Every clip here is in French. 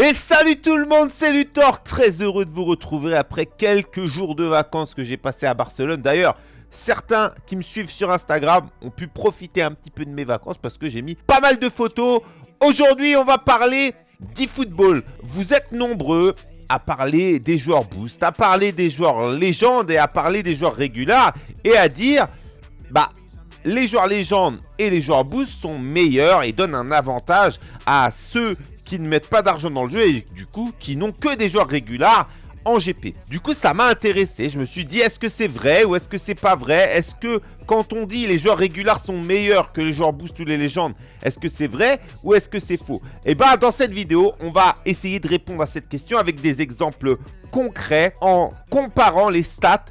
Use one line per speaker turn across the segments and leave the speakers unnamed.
Et salut tout le monde, c'est Luthor, très heureux de vous retrouver après quelques jours de vacances que j'ai passé à Barcelone. D'ailleurs, certains qui me suivent sur Instagram ont pu profiter un petit peu de mes vacances parce que j'ai mis pas mal de photos. Aujourd'hui, on va parler d'e-football. Vous êtes nombreux à parler des joueurs boost, à parler des joueurs légendes et à parler des joueurs réguliers et à dire, bah, les joueurs légendes et les joueurs boost sont meilleurs et donnent un avantage à ceux qui ne mettent pas d'argent dans le jeu et du coup qui n'ont que des joueurs réguliers en GP. Du coup, ça m'a intéressé. Je me suis dit, est-ce que c'est vrai ou est-ce que c'est pas vrai? Est-ce que quand on dit les joueurs réguliers sont meilleurs que les joueurs boost ou les légendes, est-ce que c'est vrai ou est-ce que c'est faux? Et eh bah, ben, dans cette vidéo, on va essayer de répondre à cette question avec des exemples concrets en comparant les stats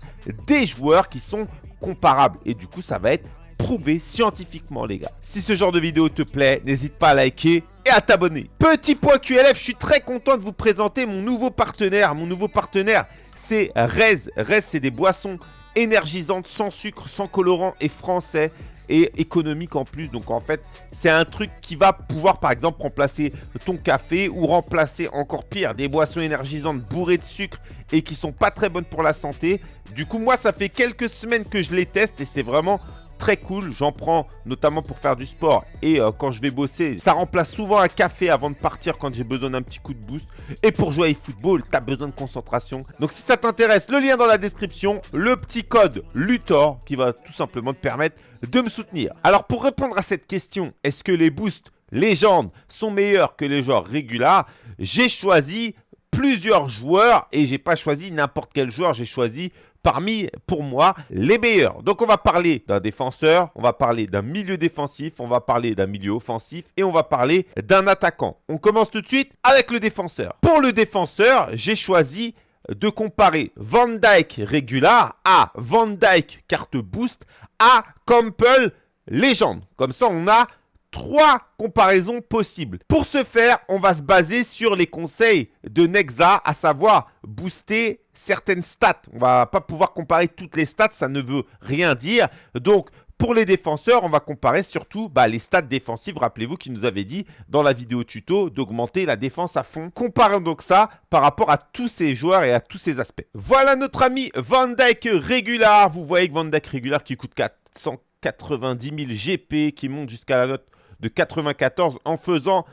des joueurs qui sont comparables. Et du coup, ça va être prouvé scientifiquement, les gars. Si ce genre de vidéo te plaît, n'hésite pas à liker et à t'abonner. Petit point QLF, je suis très content de vous présenter mon nouveau partenaire. Mon nouveau partenaire, c'est Rez. Rez, c'est des boissons énergisantes, sans sucre, sans colorant et français et économique en plus. Donc en fait, c'est un truc qui va pouvoir par exemple remplacer ton café ou remplacer encore pire des boissons énergisantes bourrées de sucre et qui sont pas très bonnes pour la santé. Du coup, moi, ça fait quelques semaines que je les teste et c'est vraiment très cool. J'en prends notamment pour faire du sport et euh, quand je vais bosser. Ça remplace souvent un café avant de partir quand j'ai besoin d'un petit coup de boost. Et pour jouer au football, t'as besoin de concentration. Donc si ça t'intéresse, le lien dans la description, le petit code LUTOR qui va tout simplement te permettre de me soutenir. Alors pour répondre à cette question, est-ce que les boosts légendes sont meilleurs que les joueurs réguliers J'ai choisi plusieurs joueurs et j'ai pas choisi n'importe quel joueur, j'ai choisi parmi, pour moi, les meilleurs. Donc, on va parler d'un défenseur, on va parler d'un milieu défensif, on va parler d'un milieu offensif et on va parler d'un attaquant. On commence tout de suite avec le défenseur. Pour le défenseur, j'ai choisi de comparer Van Dyke Regular à Van Dyke carte boost à Campbell légende. Comme ça, on a trois comparaisons possibles. Pour ce faire, on va se baser sur les conseils de Nexa, à savoir booster certaines stats. On va pas pouvoir comparer toutes les stats, ça ne veut rien dire. Donc, pour les défenseurs, on va comparer surtout bah, les stats défensives. Rappelez-vous qu'il nous avait dit dans la vidéo tuto d'augmenter la défense à fond. Comparons donc ça par rapport à tous ces joueurs et à tous ces aspects. Voilà notre ami Van Dyke Regular. Vous voyez que Van Dyke Regular qui coûte 490 000 GP, qui monte jusqu'à la note de 94 en faisant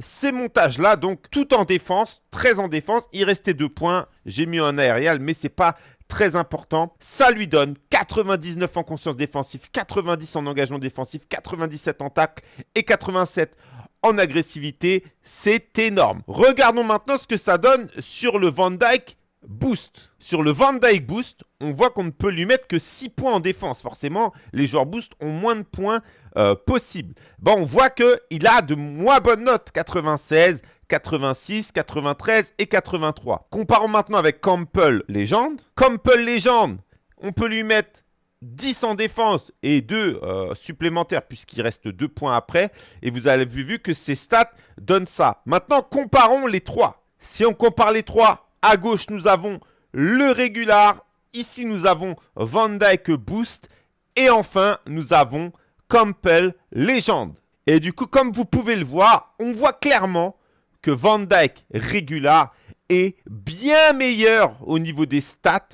ces montages-là, donc tout en défense, très en défense. Il restait deux points, j'ai mis un aérial, mais c'est pas très important. Ça lui donne 99 en conscience défensive, 90 en engagement défensif, 97 en tacle et 87 en agressivité. C'est énorme. Regardons maintenant ce que ça donne sur le Van Dyke Boost. Sur le Van Dyke Boost, on voit qu'on ne peut lui mettre que 6 points en défense. Forcément, les joueurs Boost ont moins de points euh, possibles. On voit qu'il a de moins bonnes notes. 96, 86, 93 et 83. Comparons maintenant avec Campbell Légende. Campbell Légende, on peut lui mettre 10 en défense et 2 euh, supplémentaires puisqu'il reste 2 points après. Et vous avez vu que ses stats donnent ça. Maintenant, comparons les 3. Si on compare les 3, à gauche, nous avons le régular. Ici, nous avons Van Dyke Boost. Et enfin, nous avons Campbell Légende. Et du coup, comme vous pouvez le voir, on voit clairement que Van Dyke Régular est bien meilleur au niveau des stats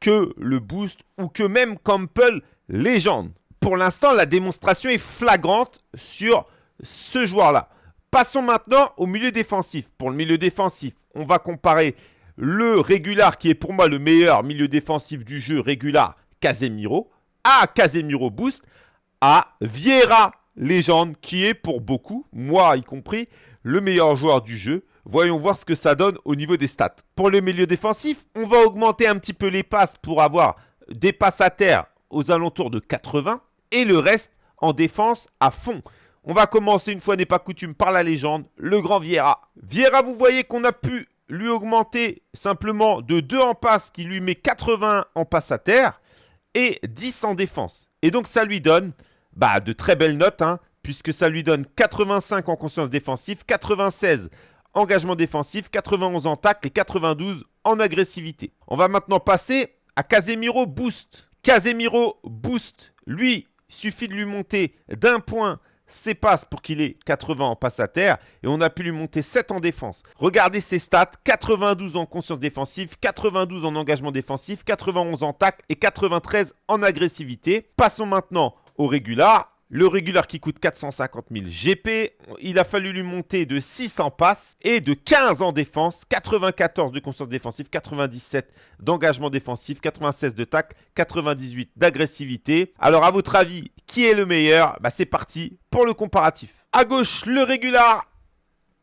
que le Boost ou que même Campbell Légende. Pour l'instant, la démonstration est flagrante sur ce joueur-là. Passons maintenant au milieu défensif. Pour le milieu défensif, on va comparer le régular qui est pour moi le meilleur milieu défensif du jeu, régular Casemiro, à Casemiro Boost, à Vieira Légende qui est pour beaucoup, moi y compris, le meilleur joueur du jeu. Voyons voir ce que ça donne au niveau des stats. Pour le milieu défensif, on va augmenter un petit peu les passes pour avoir des passes à terre aux alentours de 80 et le reste en défense à fond. On va commencer une fois n'est pas coutume par la légende, le grand Vieira. Vieira, vous voyez qu'on a pu lui augmenter simplement de 2 en passe qui lui met 80 en passe à terre et 10 en défense. Et donc ça lui donne bah, de très belles notes, hein, puisque ça lui donne 85 en conscience défensive, 96 engagement défensif, 91 en tacle et 92 en agressivité. On va maintenant passer à Casemiro Boost. Casemiro Boost, lui, suffit de lui monter d'un point ses passes pour qu'il ait 80 en passe à terre et on a pu lui monter 7 en défense. Regardez ses stats, 92 en conscience défensive, 92 en engagement défensif, 91 en tac et 93 en agressivité. Passons maintenant au régular. Le régular qui coûte 450 000 GP, il a fallu lui monter de 6 en passe et de 15 en défense, 94 de conscience défensive, 97 d'engagement défensif, 96 de tac, 98 d'agressivité. Alors à votre avis, qui est le meilleur bah, C'est parti pour le comparatif. À gauche, le régular,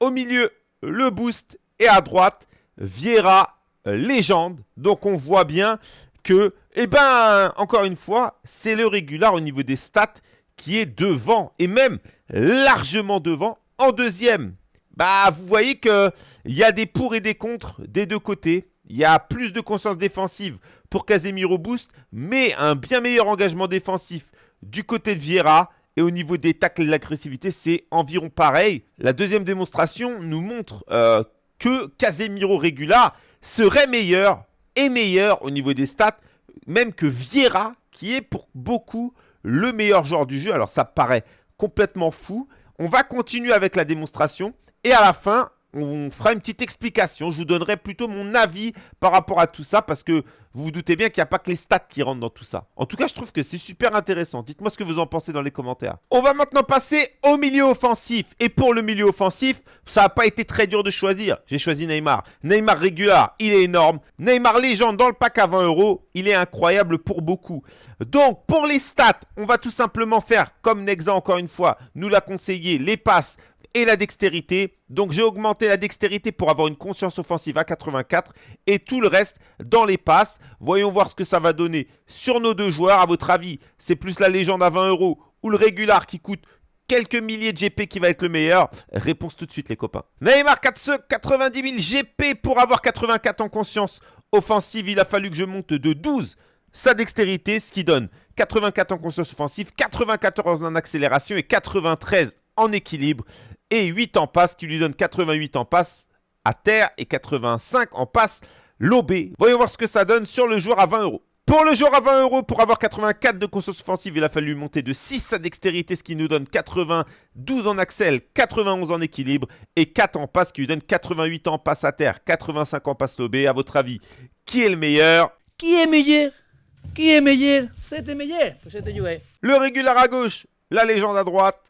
au milieu, le boost et à droite, Viera, légende. Donc on voit bien que, eh ben, encore une fois, c'est le régular au niveau des stats qui est devant et même largement devant en deuxième. Bah, vous voyez qu'il y a des pour et des contre des deux côtés. Il y a plus de conscience défensive pour Casemiro Boost, mais un bien meilleur engagement défensif du côté de Vieira. Et au niveau des tacles et de l'agressivité, c'est environ pareil. La deuxième démonstration nous montre euh, que Casemiro Regula serait meilleur et meilleur au niveau des stats, même que Vieira, qui est pour beaucoup le meilleur joueur du jeu. Alors ça paraît complètement fou. On va continuer avec la démonstration. Et à la fin, on fera une petite explication. Je vous donnerai plutôt mon avis par rapport à tout ça parce que vous vous doutez bien qu'il n'y a pas que les stats qui rentrent dans tout ça. En tout cas, je trouve que c'est super intéressant. Dites-moi ce que vous en pensez dans les commentaires. On va maintenant passer au milieu offensif. Et pour le milieu offensif, ça n'a pas été très dur de choisir. J'ai choisi Neymar. Neymar régular, il est énorme. Neymar légende dans le pack à 20 euros, il est incroyable pour beaucoup. Donc, pour les stats, on va tout simplement faire, comme Nexa encore une fois, nous l'a conseillé, les passes et la dextérité. Donc j'ai augmenté la dextérité pour avoir une conscience offensive à 84 et tout le reste dans les passes. Voyons voir ce que ça va donner sur nos deux joueurs. À votre avis, c'est plus la légende à 20 euros ou le régular qui coûte quelques milliers de GP qui va être le meilleur? Réponse tout de suite les copains. Neymar 90 000 GP pour avoir 84 en conscience offensive. Il a fallu que je monte de 12 sa dextérité, ce qui donne 84 en conscience offensive, 94 en accélération et 93 en équilibre et 8 en passe qui lui donne 88 en passe à terre et 85 en passe lobé. Voyons voir ce que ça donne sur le joueur à 20 euros. Pour le joueur à 20 euros, pour avoir 84 de conscience offensive, il a fallu monter de 6 à dextérité, ce qui nous donne 92 en axel, 91 en équilibre et 4 en passe, qui lui donne 88 en passe à terre, 85 en passe lobé. À votre avis, qui est le meilleur?
Qui est meilleur? Qui est meilleur? C'était meilleur.
Le régular à gauche, la légende à droite,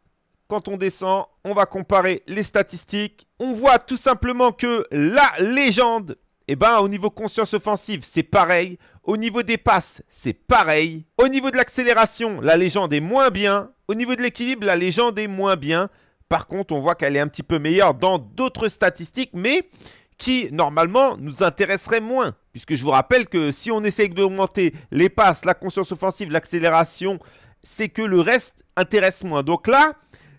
quand on descend, on va comparer les statistiques. On voit tout simplement que la légende, eh ben, au niveau conscience offensive, c'est pareil. Au niveau des passes, c'est pareil. Au niveau de l'accélération, la légende est moins bien. Au niveau de l'équilibre, la légende est moins bien. Par contre, on voit qu'elle est un petit peu meilleure dans d'autres statistiques, mais qui, normalement, nous intéresserait moins. Puisque je vous rappelle que si on essaye d'augmenter les passes, la conscience offensive, l'accélération, c'est que le reste intéresse moins. Donc là,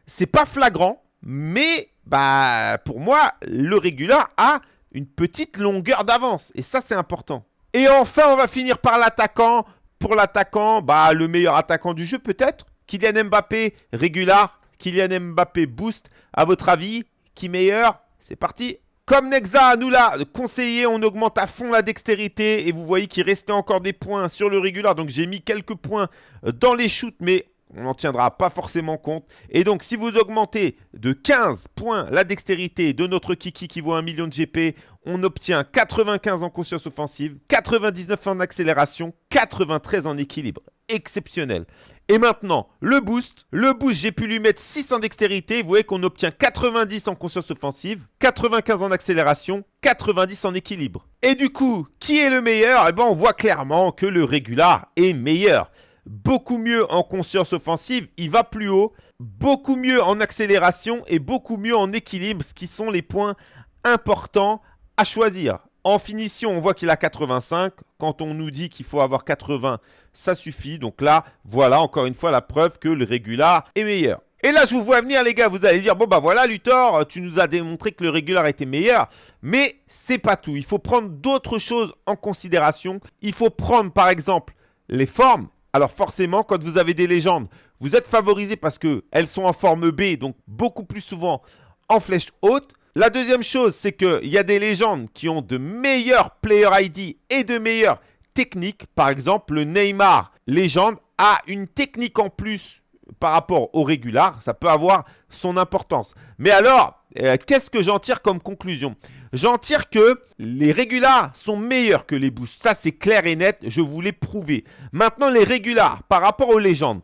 c'est pas flagrant, mais bah pour moi, le régular a une petite longueur d'avance. Et ça, c'est important. Et enfin, on va finir par l'attaquant. Pour l'attaquant, bah le meilleur attaquant du jeu peut-être. Kylian Mbappé, régular. Kylian Mbappé, boost. À votre avis, qui meilleur? C'est parti comme Nexa nous l'a conseillé, on augmente à fond la dextérité et vous voyez qu'il restait encore des points sur le régular. Donc j'ai mis quelques points dans les shoots, mais on n'en tiendra pas forcément compte. Et donc, si vous augmentez de 15 points la dextérité de notre Kiki qui vaut 1 million de GP, on obtient 95 en conscience offensive, 99 en accélération, 93 en équilibre. Exceptionnel. Et maintenant, le boost. Le boost, j'ai pu lui mettre 6 en dextérité. Vous voyez qu'on obtient 90 en conscience offensive, 95 en accélération, 90 en équilibre. Et du coup, qui est le meilleur? Eh bien, on voit clairement que le régular est meilleur beaucoup mieux en conscience offensive, il va plus haut, beaucoup mieux en accélération et beaucoup mieux en équilibre, ce qui sont les points importants à choisir. En finition, on voit qu'il a 85. Quand on nous dit qu'il faut avoir 80, ça suffit. Donc là, voilà encore une fois la preuve que le régular est meilleur. Et là, je vous vois venir, les gars, vous allez dire, bon bah voilà, Luthor, tu nous as démontré que le régular était meilleur. Mais c'est pas tout. Il faut prendre d'autres choses en considération. Il faut prendre, par exemple, les formes alors forcément, quand vous avez des légendes, vous êtes favorisé parce qu'elles sont en forme B, donc beaucoup plus souvent en flèche haute. La deuxième chose, c'est qu'il y a des légendes qui ont de meilleurs player ID et de meilleures techniques. Par exemple, le Neymar légende a une technique en plus par rapport au régular, ça peut avoir son importance. Mais alors, euh, qu'est-ce que j'en tire comme conclusion? J'en tire que les régulars sont meilleurs que les boosts. Ça, c'est clair et net, je vous l'ai prouvé. Maintenant, les régulars, par rapport aux légendes,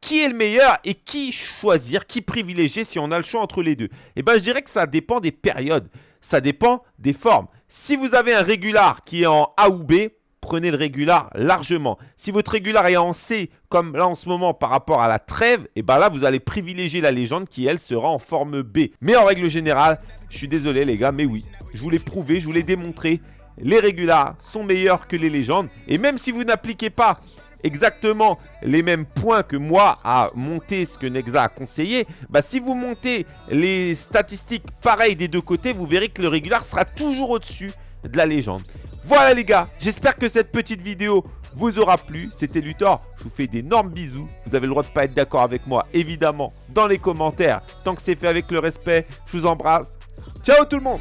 qui est le meilleur et qui choisir, qui privilégier si on a le choix entre les deux? Eh bien, je dirais que ça dépend des périodes, ça dépend des formes. Si vous avez un régular qui est en A ou B, prenez le régular largement. Si votre régular est en C, comme là en ce moment par rapport à la trêve, et eh bien là vous allez privilégier la légende qui elle sera en forme B. Mais en règle générale, je suis désolé les gars, mais oui, je vous l'ai prouvé, je vous l'ai démontré, les régulars sont meilleurs que les légendes. Et même si vous n'appliquez pas exactement les mêmes points que moi à monter ce que Nexa a conseillé, bah si vous montez les statistiques pareilles des deux côtés, vous verrez que le régular sera toujours au-dessus de la légende. Voilà les gars, j'espère que cette petite vidéo vous aura plu. C'était Luthor, je vous fais d'énormes bisous. Vous avez le droit de pas être d'accord avec moi, évidemment, dans les commentaires. Tant que c'est fait avec le respect, je vous embrasse. Ciao tout le monde